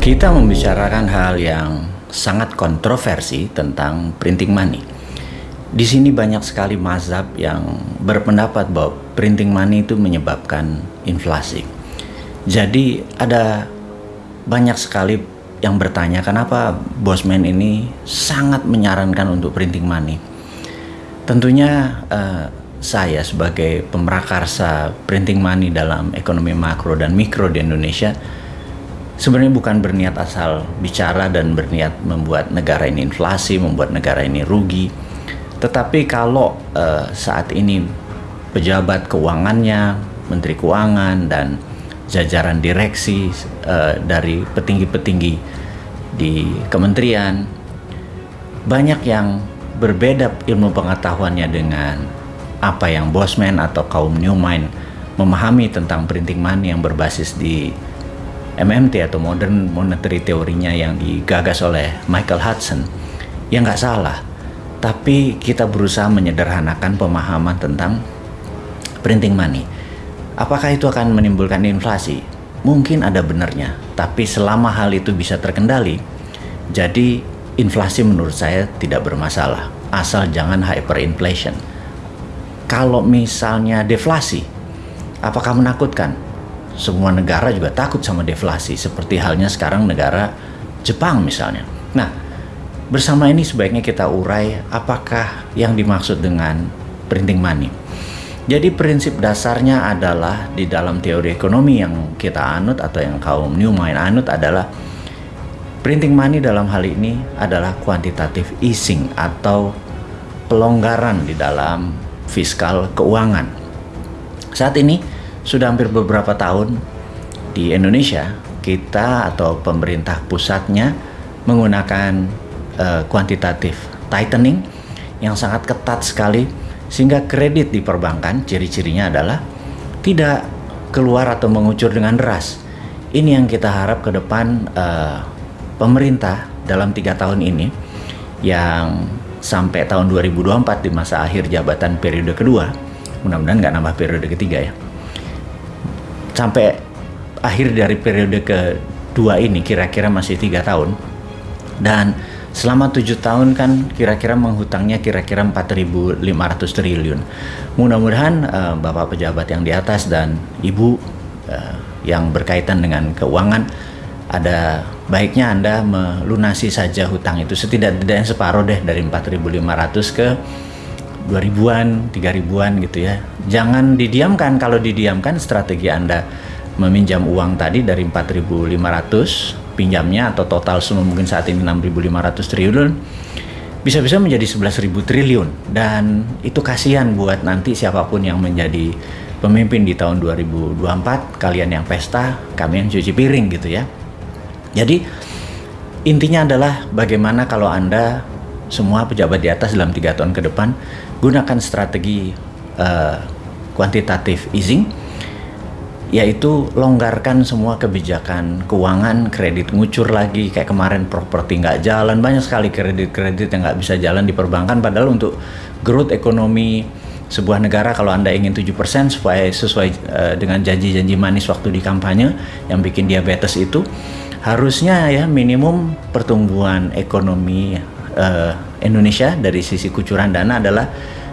Kita membicarakan hal yang sangat kontroversi tentang printing money. Di sini banyak sekali mazhab yang berpendapat bahwa printing money itu menyebabkan inflasi. Jadi ada banyak sekali yang bertanya kenapa Bosman ini sangat menyarankan untuk printing money. Tentunya uh, saya sebagai pemrakarsa printing money dalam ekonomi makro dan mikro di Indonesia sebenarnya bukan berniat asal bicara dan berniat membuat negara ini inflasi, membuat negara ini rugi. Tetapi kalau uh, saat ini pejabat keuangannya, menteri keuangan dan jajaran direksi uh, dari petinggi-petinggi di kementerian banyak yang berbeda ilmu pengetahuannya dengan apa yang Bosman atau kaum New Mind memahami tentang printing money yang berbasis di MMT atau Modern Monetary teorinya yang digagas oleh Michael Hudson yang nggak salah. Tapi kita berusaha menyederhanakan pemahaman tentang printing money. Apakah itu akan menimbulkan inflasi? Mungkin ada benarnya tapi selama hal itu bisa terkendali jadi inflasi menurut saya tidak bermasalah asal jangan hyperinflation. Kalau misalnya deflasi, apakah menakutkan? Semua negara juga takut sama deflasi, seperti halnya sekarang negara Jepang misalnya. Nah, bersama ini sebaiknya kita urai apakah yang dimaksud dengan printing money. Jadi prinsip dasarnya adalah di dalam teori ekonomi yang kita anut atau yang kaum New Mind anut adalah printing money dalam hal ini adalah quantitative easing atau pelonggaran di dalam fiskal keuangan. Saat ini sudah hampir beberapa tahun di Indonesia kita atau pemerintah pusatnya menggunakan uh, tightening yang sangat ketat sekali sehingga kredit di perbankan ciri-cirinya adalah tidak keluar atau mengucur dengan deras. Ini yang kita harap ke depan uh, pemerintah dalam tiga tahun ini yang sampai tahun 2024 di masa akhir jabatan periode kedua mudah-mudahan nggak nambah periode ketiga ya sampai akhir dari periode kedua ini kira-kira masih tiga tahun. Dan selama tujuh tahun kan kira-kira menghutangnya kira-kira 4.500 triliun. Mudah-mudahan uh, bapak pejabat yang di atas dan ibu uh, yang berkaitan dengan keuangan ada baiknya Anda melunasi saja hutang itu. Setidak-tidaknya separuh deh dari 4.500 ke 2000-an, 3000-an gitu ya. Jangan didiamkan. Kalau didiamkan strategi Anda meminjam uang tadi dari 4.500 pinjamnya atau total semua mungkin saat ini 6.500 triliun bisa-bisa menjadi 11.000 triliun dan itu kasihan buat nanti siapa pun yang menjadi pemimpin di tahun 2024 kalian yang pesta kami yang cuci piring gitu ya jadi intinya adalah bagaimana kalau Anda semua pejabat di atas dalam tiga tahun ke depan gunakan strategi uh, easing yaitu longgarkan semua kebijakan keuangan kredit ngucur lagi. Kayak kemarin properti nggak jalan banyak sekali kredit-kredit yang nggak bisa jalan di perbankan padahal untuk growth ekonomi sebuah negara kalau anda ingin 7% supaya sesuai uh, dengan janji-janji manis waktu di kampanye yang bikin diabetes itu harusnya ya minimum pertumbuhan ekonomi uh, Indonesia dari sisi kucuran dana adalah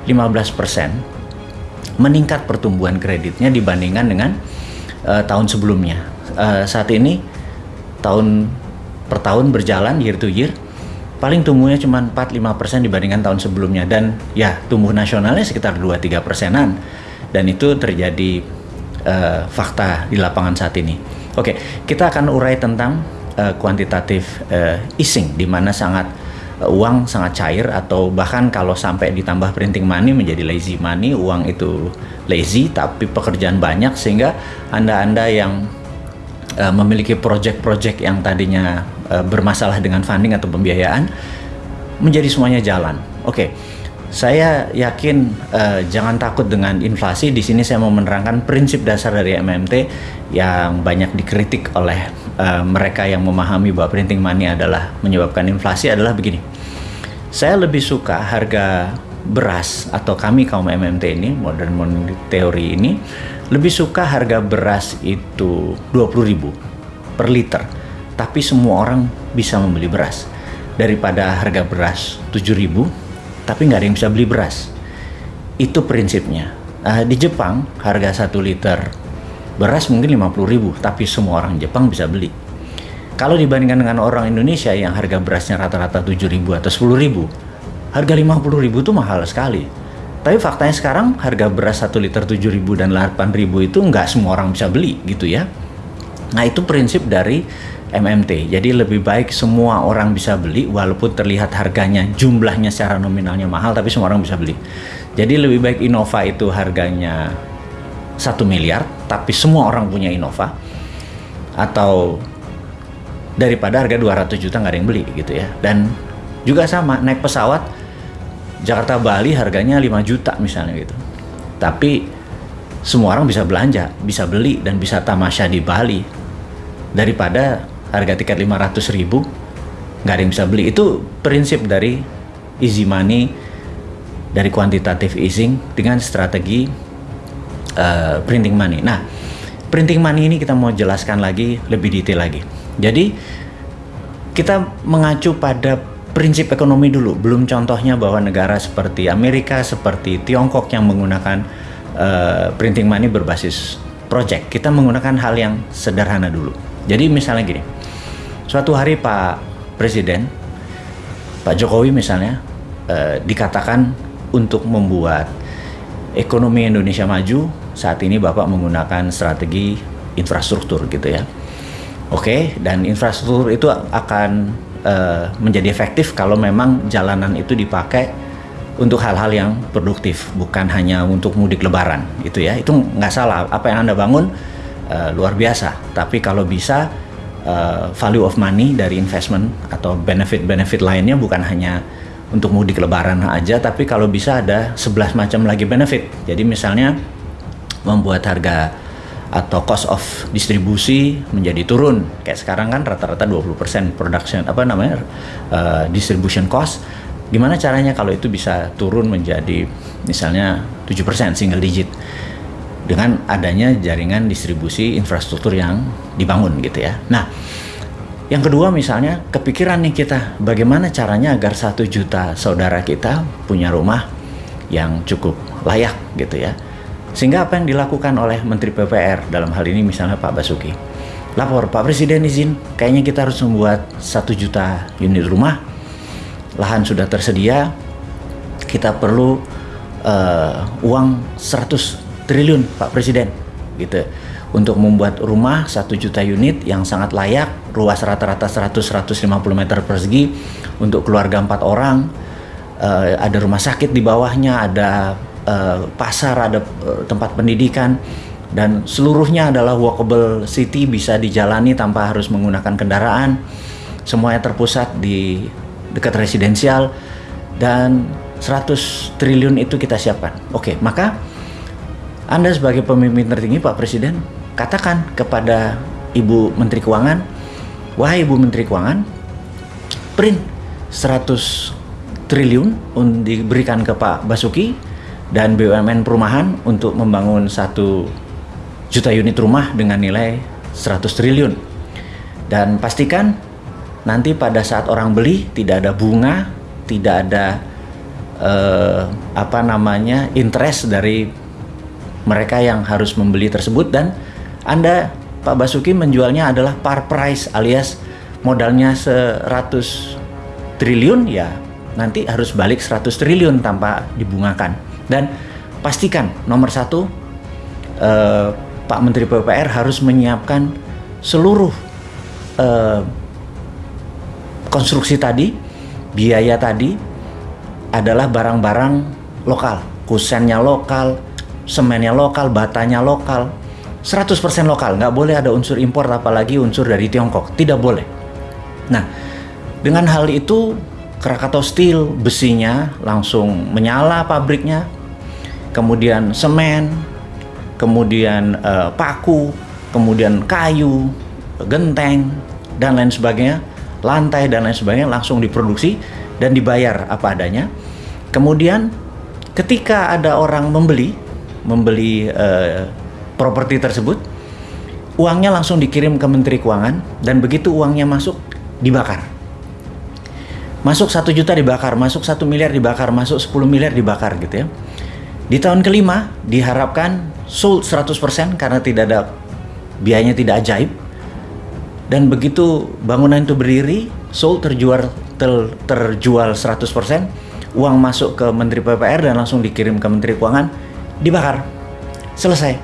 15% meningkat pertumbuhan kreditnya dibandingkan dengan uh, tahun sebelumnya. Uh, saat ini tahun per tahun berjalan year to year paling tumbuhnya cuma 4-5% dibandingkan tahun sebelumnya dan ya tumbuh nasionalnya sekitar 2-3 persenan dan itu terjadi uh, fakta di lapangan saat ini. Oke, kita akan urai tentang uh, kuantitatif uh, easing di mana sangat uang sangat cair atau bahkan kalau sampai ditambah printing money menjadi lazy money, uang itu lazy tapi pekerjaan banyak sehingga Anda-anda yang uh, memiliki project-project yang tadinya uh, bermasalah dengan funding atau pembiayaan menjadi semuanya jalan. Oke. Okay saya yakin uh, jangan takut dengan inflasi. Di sini saya mau menerangkan prinsip dasar dari MMT yang banyak dikritik oleh uh, mereka yang memahami bahwa printing money adalah menyebabkan inflasi adalah begini. Saya lebih suka harga beras atau kami kaum MMT ini modern money teori ini lebih suka harga beras itu 20.000 per liter tapi semua orang bisa membeli beras. Daripada harga beras 7.000, tapi nggak ada yang bisa beli beras. Itu prinsipnya. Uh, di Jepang, harga 1 liter beras mungkin 50.000, tapi semua orang Jepang bisa beli. Kalau dibandingkan dengan orang Indonesia yang harga berasnya rata-rata 7.000 atau 10.000, harga 50.000 itu mahal sekali. Tapi faktanya sekarang harga beras 1 liter 7.000 dan 8.000 itu nggak semua orang bisa beli gitu ya. Nah itu prinsip dari MMT. Jadi lebih baik semua orang bisa beli walaupun terlihat harganya jumlahnya secara nominalnya mahal tapi semua orang bisa beli. Jadi lebih baik Innova itu harganya satu miliar tapi semua orang punya Innova atau daripada harga 200 juta nggak ada yang beli gitu ya. Dan juga sama naik pesawat Jakarta Bali harganya 5 juta misalnya gitu. Tapi semua orang bisa belanja, bisa beli dan bisa tamasya di Bali daripada harga tiket 500 ribu nggak ada yang bisa beli itu prinsip dari easy money dari quantitative easing dengan strategi uh, printing money. Nah printing money ini kita mau jelaskan lagi lebih detail lagi. Jadi kita mengacu pada prinsip ekonomi dulu. Belum contohnya bahwa negara seperti Amerika seperti Tiongkok yang menggunakan uh, printing money berbasis project. Kita menggunakan hal yang sederhana dulu. Jadi misalnya gini. Suatu hari Pak Presiden, Pak Jokowi misalnya, eh, dikatakan untuk membuat ekonomi Indonesia maju, saat ini Bapak menggunakan strategi infrastruktur gitu ya. Oke, dan infrastruktur itu akan eh, menjadi efektif kalau memang jalanan itu dipakai untuk hal-hal yang produktif, bukan hanya untuk mudik lebaran gitu ya. Itu nggak salah, apa yang Anda bangun eh, luar biasa. Tapi kalau bisa uh, value of money dari investment atau benefit-benefit lainnya bukan hanya untuk mudik lebaran aja tapi kalau bisa ada 11 macam lagi benefit jadi misalnya membuat harga atau cost of distribusi menjadi turun kayak sekarang kan rata-rata 20% production apa namanya uh, distribution cost gimana caranya kalau itu bisa turun menjadi misalnya 7% single digit dengan adanya jaringan distribusi infrastruktur yang dibangun gitu ya. Nah, yang kedua misalnya kepikiran nih kita bagaimana caranya agar satu juta saudara kita punya rumah yang cukup layak gitu ya. Sehingga apa yang dilakukan oleh Menteri PPR dalam hal ini misalnya Pak Basuki. Lapor Pak Presiden izin, kayaknya kita harus membuat satu juta unit rumah. Lahan sudah tersedia, kita perlu uh, uang 100 triliun Pak Presiden gitu untuk membuat rumah satu juta unit yang sangat layak luas rata-rata 100-150 meter persegi untuk keluarga empat orang uh, ada rumah sakit di bawahnya ada uh, pasar ada uh, tempat pendidikan dan seluruhnya adalah walkable city bisa dijalani tanpa harus menggunakan kendaraan. Semuanya terpusat di dekat residensial dan 100 triliun itu kita siapkan. Oke maka anda sebagai pemimpin tertinggi Pak Presiden katakan kepada Ibu Menteri Keuangan, wahai Ibu Menteri Keuangan, print 100 triliun diberikan ke Pak Basuki dan BUMN perumahan untuk membangun satu juta unit rumah dengan nilai 100 triliun. Dan pastikan nanti pada saat orang beli tidak ada bunga, tidak ada eh, apa namanya interest dari mereka yang harus membeli tersebut dan Anda Pak Basuki menjualnya adalah par price alias modalnya 100 triliun ya nanti harus balik 100 triliun tanpa dibungakan dan pastikan nomor satu eh, Pak Menteri PPR harus menyiapkan seluruh eh, konstruksi tadi biaya tadi adalah barang-barang lokal kusennya lokal semennya lokal, batanya lokal, 100% lokal, nggak boleh ada unsur impor apalagi unsur dari Tiongkok, tidak boleh. Nah, dengan hal itu Krakatau Steel besinya langsung menyala pabriknya, kemudian semen, kemudian uh, paku, kemudian kayu, genteng, dan lain sebagainya, lantai dan lain sebagainya langsung diproduksi dan dibayar apa adanya. Kemudian ketika ada orang membeli, membeli uh, properti tersebut, uangnya langsung dikirim ke Menteri Keuangan dan begitu uangnya masuk dibakar. Masuk satu juta dibakar, masuk satu miliar dibakar, masuk 10 miliar dibakar gitu ya. Di tahun kelima diharapkan sold 100% karena tidak ada biayanya tidak ajaib. Dan begitu bangunan itu berdiri, sold terjual ter, terjual 100%, uang masuk ke Menteri PPR dan langsung dikirim ke Menteri Keuangan, dibakar. Selesai.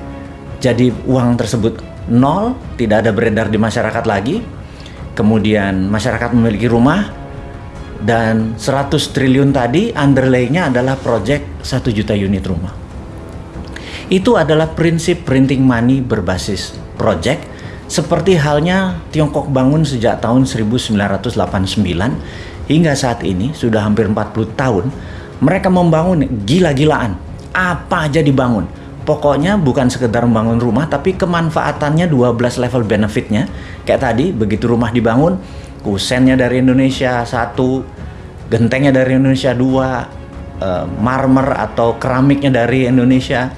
Jadi uang tersebut nol, tidak ada beredar di masyarakat lagi. Kemudian masyarakat memiliki rumah dan 100 triliun tadi underlay-nya adalah project 1 juta unit rumah. Itu adalah prinsip printing money berbasis project seperti halnya Tiongkok bangun sejak tahun 1989 hingga saat ini sudah hampir 40 tahun mereka membangun gila-gilaan. Apa aja dibangun? Pokoknya bukan sekedar membangun rumah tapi kemanfaatannya 12 level benefitnya. Kayak tadi begitu rumah dibangun kusennya dari Indonesia satu gentengnya dari Indonesia dua uh, marmer atau keramiknya dari Indonesia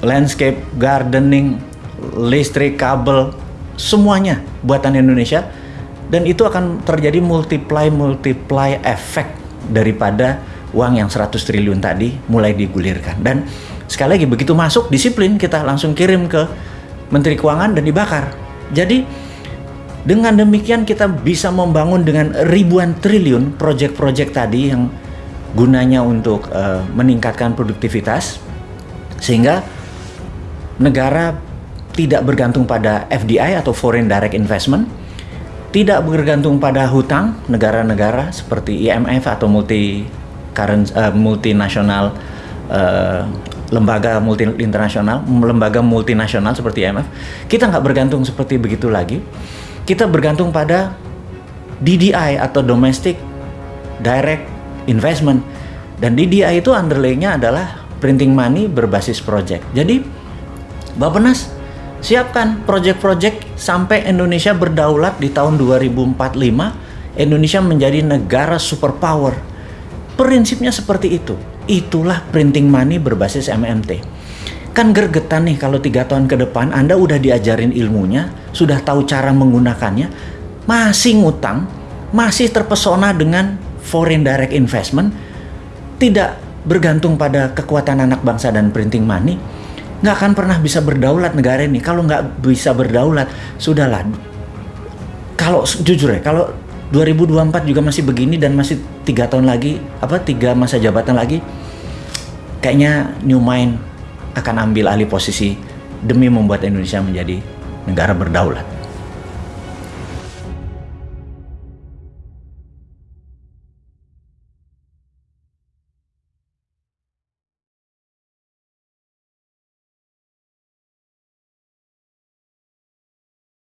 landscape gardening listrik kabel semuanya buatan Indonesia dan itu akan terjadi multiply multiply efek daripada uang yang 100 triliun tadi mulai digulirkan dan Sekali lagi begitu masuk disiplin kita langsung kirim ke Menteri Keuangan dan dibakar. Jadi dengan demikian kita bisa membangun dengan ribuan triliun proyek-proyek tadi yang gunanya untuk uh, meningkatkan produktivitas sehingga negara tidak bergantung pada FDI atau foreign direct investment, tidak bergantung pada hutang negara-negara seperti IMF atau multi current uh, multinasional uh, lembaga multi internasional, lembaga multinasional seperti IMF, kita nggak bergantung seperti begitu lagi. Kita bergantung pada DDI atau Domestic Direct Investment. Dan DDI itu underlay-nya adalah printing money berbasis project. Jadi, Bapenas siapkan project-project sampai Indonesia berdaulat di tahun 2045, Indonesia menjadi negara superpower. Prinsipnya seperti itu Itulah printing money berbasis MMT. Kan gergetan nih kalau tiga tahun ke depan Anda udah diajarin ilmunya, sudah tahu cara menggunakannya, masih ngutang, masih terpesona dengan foreign direct investment, tidak bergantung pada kekuatan anak bangsa dan printing money, nggak akan pernah bisa berdaulat negara ini. Kalau nggak bisa berdaulat, sudahlah. Kalau jujur ya, kalau 2024 juga masih begini dan masih tiga tahun lagi apa tiga masa jabatan lagi kayaknya New Mind akan ambil alih posisi demi membuat Indonesia menjadi negara berdaulat.